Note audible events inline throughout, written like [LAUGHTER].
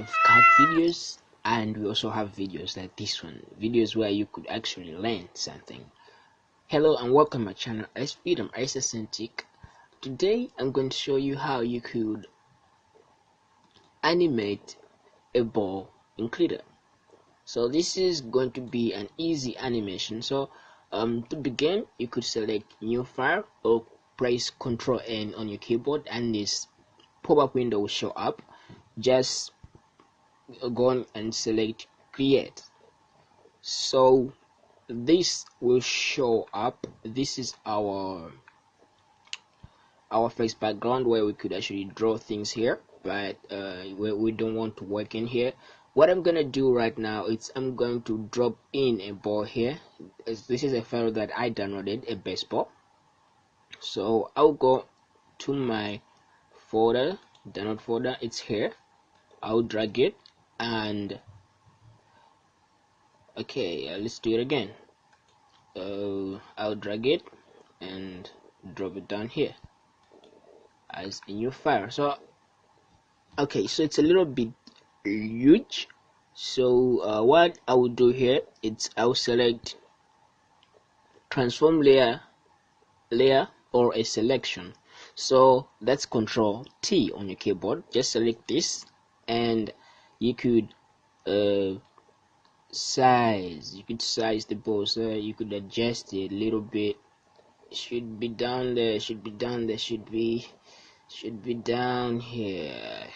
have cut videos and we also have videos like this one. Videos where you could actually learn something. Hello and welcome to my channel SP I'm Isacentic today I'm going to show you how you could animate a ball in Krita so this is going to be an easy animation. So um, to begin you could select new file or press ctrl n on your keyboard and this pop-up window will show up. Just go on and select create. So this will show up. This is our our face background where we could actually draw things here but uh, we, we don't want to work in here. What I'm gonna do right now is I'm going to drop in a ball here. This is a file that I downloaded a baseball. So I'll go to my folder download folder. It's here. I'll drag it and okay uh, let's do it again. Uh, I'll drag it and drop it down here as a new file. So okay so it's a little bit huge. So uh, what I will do here it's I'll select transform layer layer or a selection. So that's control T on your keyboard. Just select this and you could uh, size you could size the ball so you could adjust it a little bit. Should be down there should be down there should be should be down here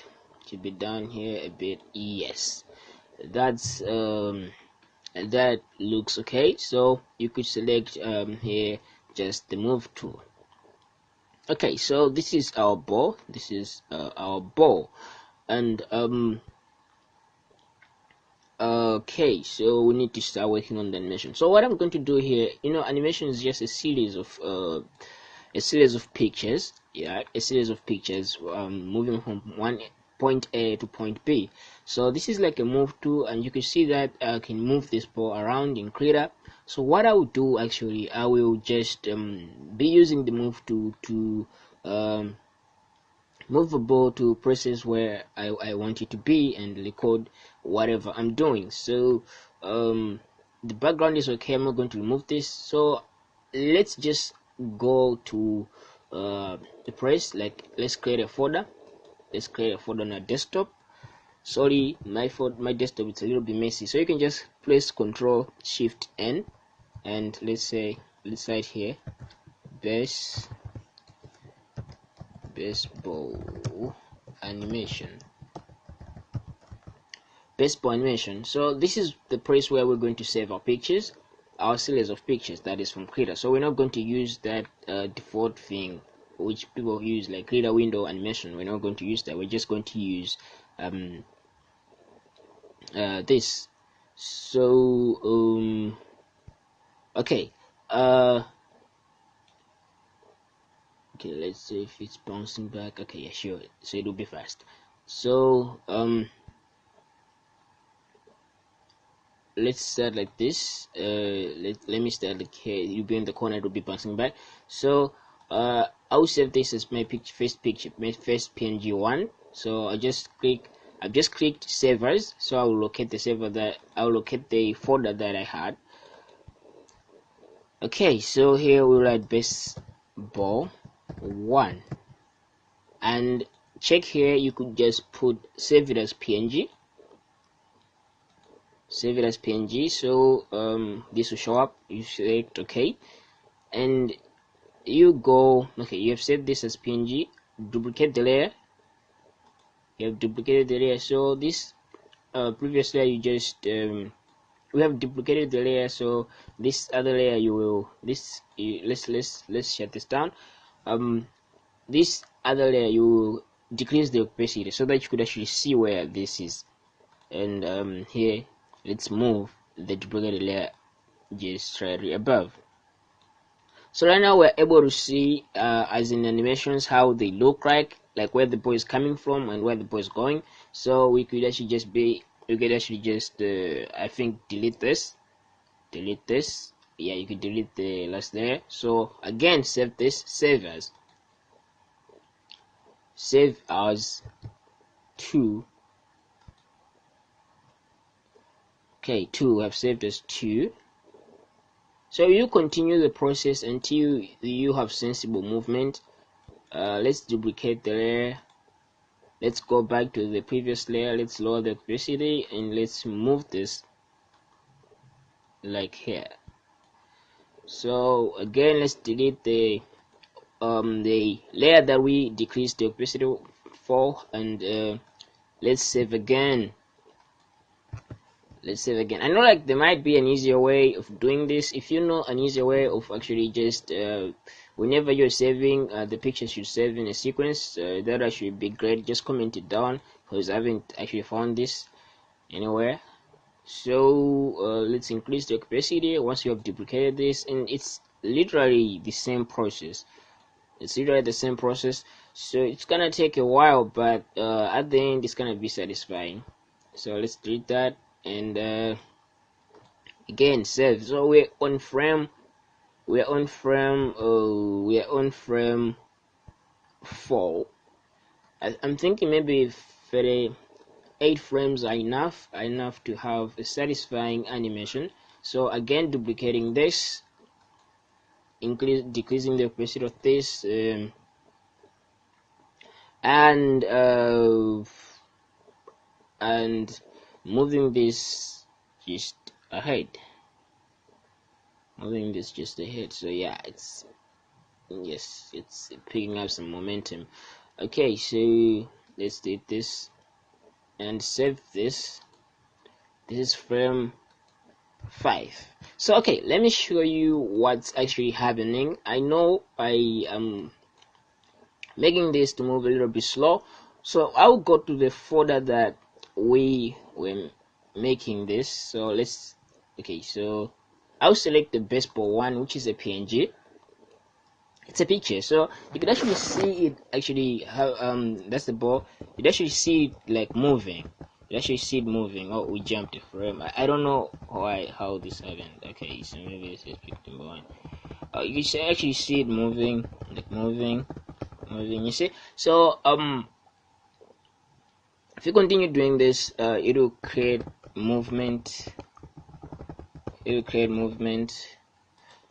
should be down here a bit yes. That's um that looks okay so you could select um here just the move tool. Okay so this is our ball this is uh, our ball. And um okay so we need to start working on the animation. So what i'm going to do here you know animation is just a series of uh, a series of pictures yeah a series of pictures um, moving from one point a to point b. So this is like a move tool and you can see that i can move this ball around in Krita so what i will do actually i will just um, be using the move tool to um, move the to places where I, I want it to be and record whatever I'm doing. So um, the background is okay I'm not going to remove this. So let's just go to uh, the place. Like let's create a folder. Let's create a folder on our desktop. Sorry my for my desktop it's a little bit messy. So you can just press control shift n and let's say let's write here base baseball animation. Baseball animation. So this is the place where we're going to save our pictures our series of pictures that is from Krita. So we're not going to use that uh, default thing which people use like Krita window animation. We're not going to use that. We're just going to use um, uh, this. So um, okay uh, okay let's see if it's bouncing back okay yeah sure. So it will be fast. So um let's start like this. Uh let, let me start like here you'll be in the corner it will be bouncing back. So uh i'll save this as my picture first picture my first png one. So i just click i've just clicked save as so i'll locate the server that i'll locate the folder that i had. Okay so here we write baseball one. And check here you could just put save it as png save it as png so um, this will show up. You select ok. And you go okay you have saved this as png duplicate the layer. You have duplicated the layer. So this uh, you just um, we have duplicated the layer. So this other layer you will this you, let's let's let's shut this down um, this other layer you decrease the opacity so that you could actually see where this is. And um, here let's move the duplicated layer just slightly above. So right now we're able to see uh, as in animations how they look like like where the boy is coming from and where the boy is going. So we could actually just be we could actually just uh, I think delete this. Delete this yeah you can delete the last there. So again save this. Save as. Save as two. Okay 2 have saved as 2 so you continue the process until you have sensible movement. Uh, let's duplicate the layer. Let's go back to the previous layer. Let's lower the opacity and let's move this like here so again let's delete the um the layer that we decreased the opacity for and uh, let's save again. Let's save again. I know like there might be an easier way of doing this. If you know an easier way of actually just uh, whenever you're saving uh, the pictures you save in a sequence uh, that actually be great. Just comment it down because i haven't actually found this anywhere so uh, let's increase the capacity once you have duplicated this and it's literally the same process. It's literally the same process. So it's gonna take a while but uh, at the end it's gonna be satisfying. So let's delete that and uh, again save. So we're on frame. We're on frame uh, we're on frame 4 I, am thinking maybe 38 frames are enough enough to have a satisfying animation. So again duplicating this increase decreasing the opacity of this um, and uh, and moving this just ahead. Moving this just ahead. So yeah it's yes it's picking up some momentum. Okay so let's do this and save this this is frame 5 so okay let me show you what's actually happening. I know I am making this to move a little bit slow. So I'll go to the folder that we were making this. So let's okay so I'll select the baseball one which is a PNG it's a picture. So you can actually see it actually how um that's the ball. You actually see it like moving. You actually see it moving. Oh we jumped a frame. I, I don't know why how this happened. Okay so maybe this is pick one uh, you can actually see it moving like moving moving you see? So um if you continue doing this uh, it will create movement. It will create movement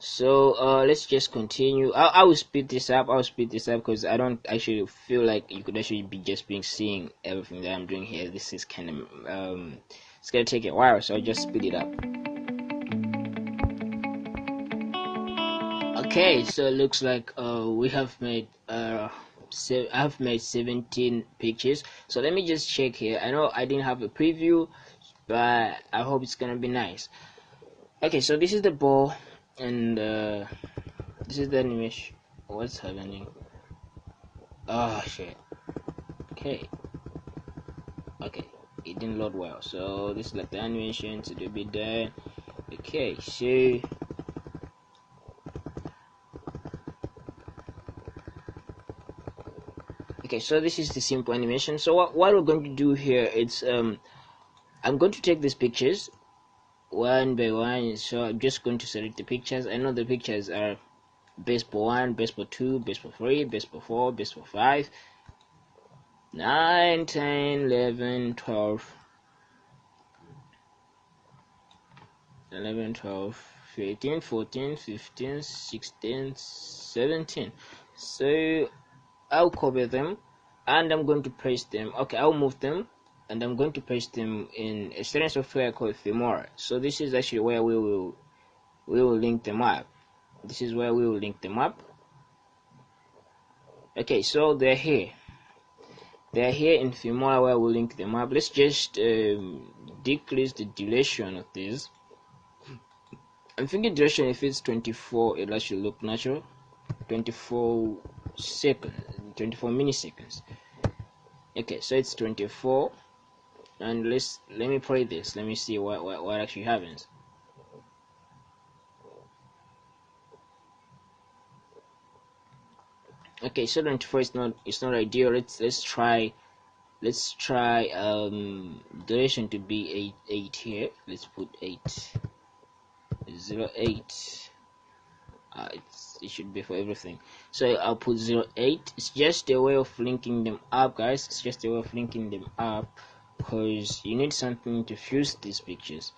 so uh, let's just continue. I, I will speed this up. I'll speed this up because I don't actually feel like you could actually be just being seeing everything that I'm doing here. This is kind of um, it's gonna take a while so I'll just speed it up. Okay so it looks like uh, we have made uh, so I've made 17 pictures. So let me just check here. I know I didn't have a preview but I hope it's gonna be nice. Okay so this is the ball and uh, this is the animation. What's happening? Oh shit. Okay. Okay. It didn't load well. So this is like the animation to do be done okay so okay so this is the simple animation. So what, what we're going to do here it's um i'm going to take these pictures one by one so i'm just going to select the pictures. I know the pictures are baseball 1 baseball 2 baseball 3 baseball 4 baseball 5 9 10 11 12 11 12 13 14 15 16 17 so I'll copy them and I'm going to paste them. Okay I'll move them and I'm going to paste them in a certain software called Filmora so this is actually where we will we will link them up. This is where we will link them up. Okay so they're here. They're here in Filmora where we'll link them up. Let's just um, decrease the duration of this I'm thinking duration if it's 24 it actually look natural. 24 seconds 24 milliseconds. Okay so it's 24 and let's let me play this. Let me see what what, what actually happens. Okay so 24 is not it's not ideal. Let's let's try let's try um duration to be 8 8 here. Let's put 8 0 8 uh, it should be for everything. So I'll put zero eight. It's just a way of linking them up guys. It's just a way of linking them up because you need something to fuse these pictures.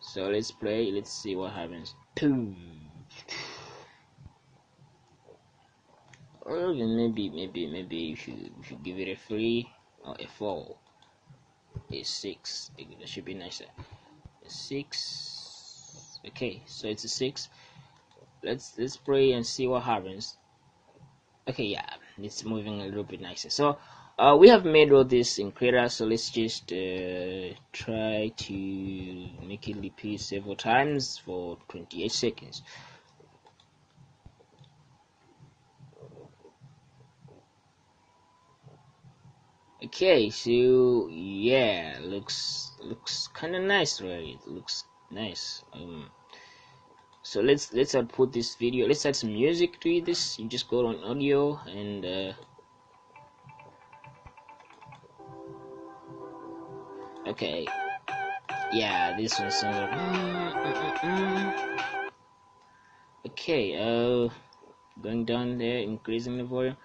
So let's play let's see what happens. Or maybe maybe maybe you should you should give it a three or a four. A six. It should be nicer. A six. Okay so it's a six. Let's let's pray and see what happens. Okay yeah it's moving a little bit nicer. So uh, we have made all this in Krita so let's just uh, try to make it repeat several times for 28 seconds. Okay so yeah looks looks kind of nice right? It looks nice um so let's let's output this video let's add some music to this. You just go on audio and uh, okay. Yeah this one sounds like mm, mm, mm, okay uh going down there increasing the volume.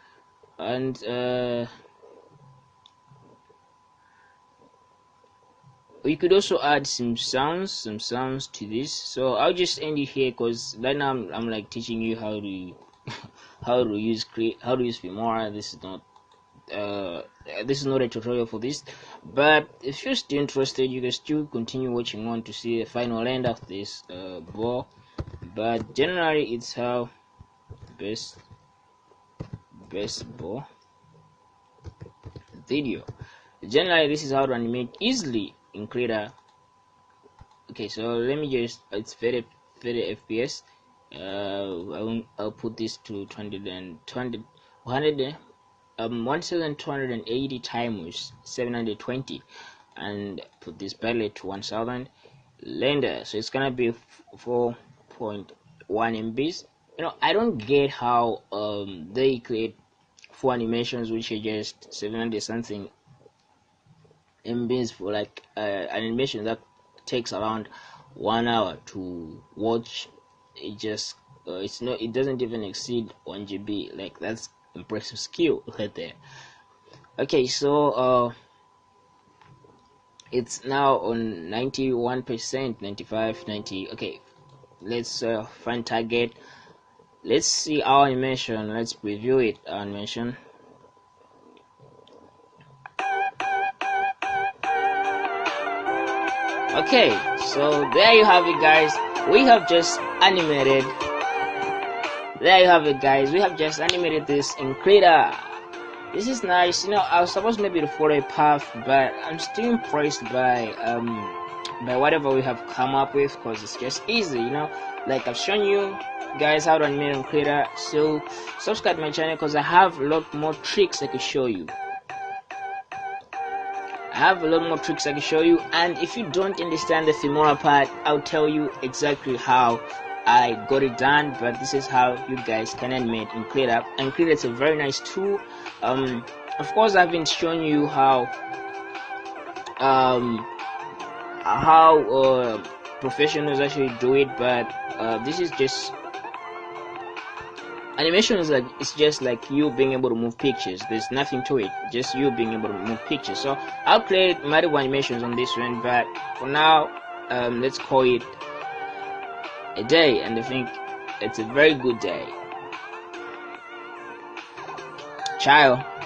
And uh we could also add some sounds some sounds to this. So i'll just end it here because right now I'm, I'm like teaching you how to [LAUGHS] how to use Krita how to use Filmora this is not uh this is not a tutorial for this but if you're still interested you can still continue watching on to see the final end of this uh ball but generally it's how best best ball video generally this is how to animate easily in Krita. Okay, so let me just it's very very FPS. Uh, I'll, I'll put this to 220 100 um 1280 times 720 and put this palette to 1000 lender so it's gonna be 4.1 MBs you know I don't get how um they create four animations which are just 700 something MBs for like uh, an animation that takes around one hour to watch. It just uh, it's not it doesn't even exceed 1 GB. Like that's impressive skill [LAUGHS] right there. Okay, so uh, it's now on 91%, 95, 90. Okay, let's uh, find target. Let's see our animation. Let's preview it. Our animation. okay so there you have it guys we have just animated there you have it guys. We have just animated this in Krita. This is nice. You know I was supposed maybe to follow a path but I'm still impressed by um by whatever we have come up with because it's just easy you know? Like I've shown you guys how to animate in Krita so subscribe my channel because I have a lot more tricks I could show you. I have a lot more tricks I can show you and if you don't understand the Filmora part I'll tell you exactly how I got it done but this is how you guys can animate in Krita and is a very nice tool. Um, of course I've been showing you how um, how uh, professionals actually do it but uh, this is just animation is like it's just like you being able to move pictures. There's nothing to it just you being able to move pictures. So i'll create multiple animations on this one but for now um, let's call it a day and i think it's a very good day. Ciao